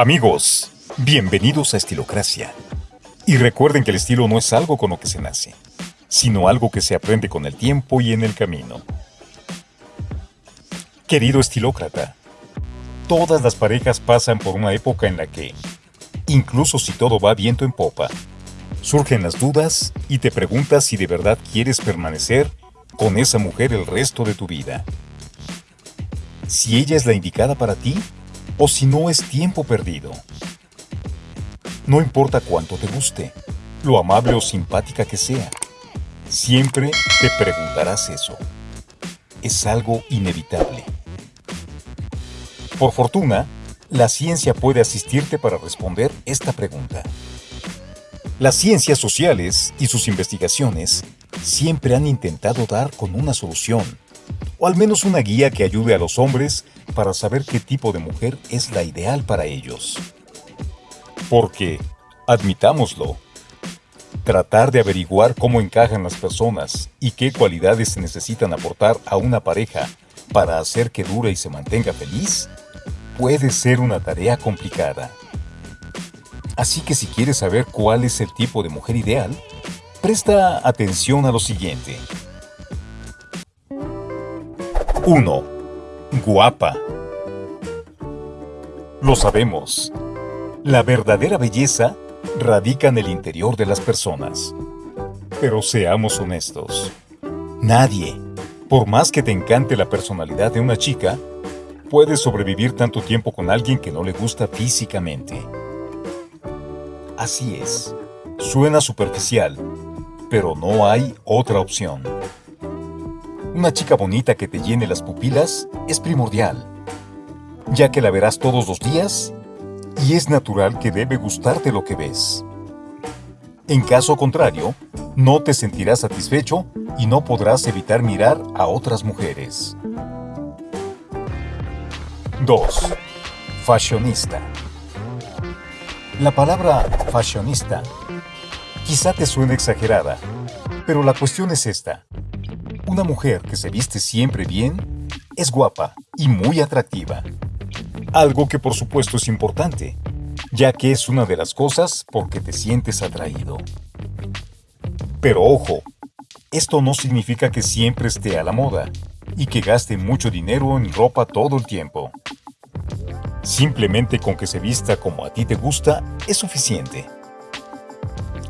Amigos, bienvenidos a Estilocracia. Y recuerden que el estilo no es algo con lo que se nace, sino algo que se aprende con el tiempo y en el camino. Querido estilócrata, todas las parejas pasan por una época en la que, incluso si todo va viento en popa, surgen las dudas y te preguntas si de verdad quieres permanecer con esa mujer el resto de tu vida. Si ella es la indicada para ti o si no es tiempo perdido. No importa cuánto te guste, lo amable o simpática que sea, siempre te preguntarás eso. Es algo inevitable. Por fortuna, la ciencia puede asistirte para responder esta pregunta. Las ciencias sociales y sus investigaciones siempre han intentado dar con una solución, o al menos una guía que ayude a los hombres para saber qué tipo de mujer es la ideal para ellos. Porque, admitámoslo, tratar de averiguar cómo encajan las personas y qué cualidades se necesitan aportar a una pareja para hacer que dure y se mantenga feliz, puede ser una tarea complicada. Así que si quieres saber cuál es el tipo de mujer ideal, presta atención a lo siguiente. 1. Guapa. Lo sabemos. La verdadera belleza radica en el interior de las personas. Pero seamos honestos. Nadie, por más que te encante la personalidad de una chica, puede sobrevivir tanto tiempo con alguien que no le gusta físicamente. Así es. Suena superficial, pero no hay otra opción. Una chica bonita que te llene las pupilas es primordial, ya que la verás todos los días y es natural que debe gustarte lo que ves. En caso contrario, no te sentirás satisfecho y no podrás evitar mirar a otras mujeres. 2. Fashionista. La palabra fashionista quizá te suene exagerada, pero la cuestión es esta. Una mujer que se viste siempre bien es guapa y muy atractiva. Algo que por supuesto es importante, ya que es una de las cosas por que te sientes atraído. Pero ojo, esto no significa que siempre esté a la moda y que gaste mucho dinero en ropa todo el tiempo. Simplemente con que se vista como a ti te gusta es suficiente.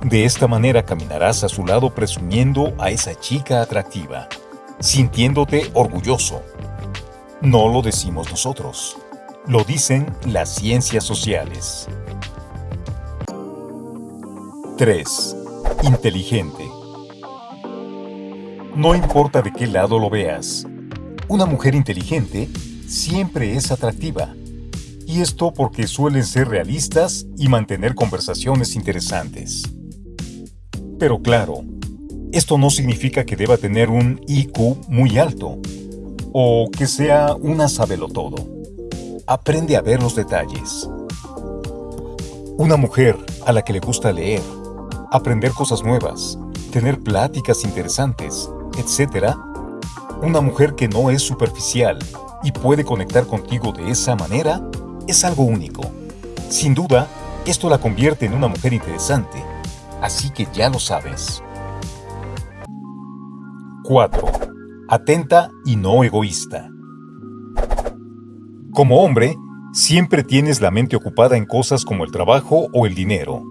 De esta manera caminarás a su lado presumiendo a esa chica atractiva, sintiéndote orgulloso. No lo decimos nosotros, lo dicen las ciencias sociales. 3. Inteligente. No importa de qué lado lo veas, una mujer inteligente siempre es atractiva. Y esto porque suelen ser realistas y mantener conversaciones interesantes. Pero claro, esto no significa que deba tener un IQ muy alto o que sea una sabelotodo. Aprende a ver los detalles. Una mujer a la que le gusta leer, aprender cosas nuevas, tener pláticas interesantes, etc. Una mujer que no es superficial y puede conectar contigo de esa manera es algo único. Sin duda, esto la convierte en una mujer interesante así que ya lo sabes. 4. Atenta y no egoísta. Como hombre, siempre tienes la mente ocupada en cosas como el trabajo o el dinero,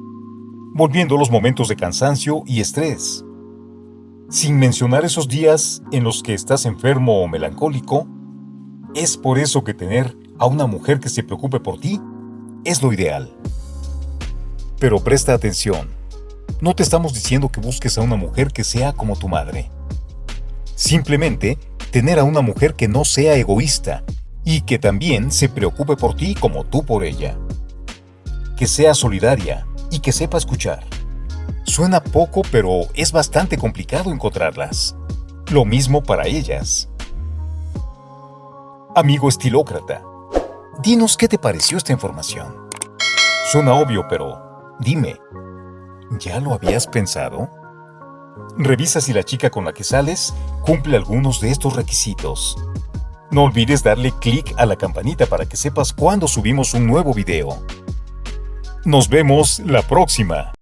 volviendo los momentos de cansancio y estrés. Sin mencionar esos días en los que estás enfermo o melancólico, es por eso que tener a una mujer que se preocupe por ti es lo ideal. Pero presta atención. No te estamos diciendo que busques a una mujer que sea como tu madre. Simplemente, tener a una mujer que no sea egoísta y que también se preocupe por ti como tú por ella. Que sea solidaria y que sepa escuchar. Suena poco, pero es bastante complicado encontrarlas. Lo mismo para ellas. Amigo estilócrata, dinos qué te pareció esta información. Suena obvio, pero dime, ¿Ya lo habías pensado? Revisa si la chica con la que sales cumple algunos de estos requisitos. No olvides darle clic a la campanita para que sepas cuando subimos un nuevo video. Nos vemos la próxima.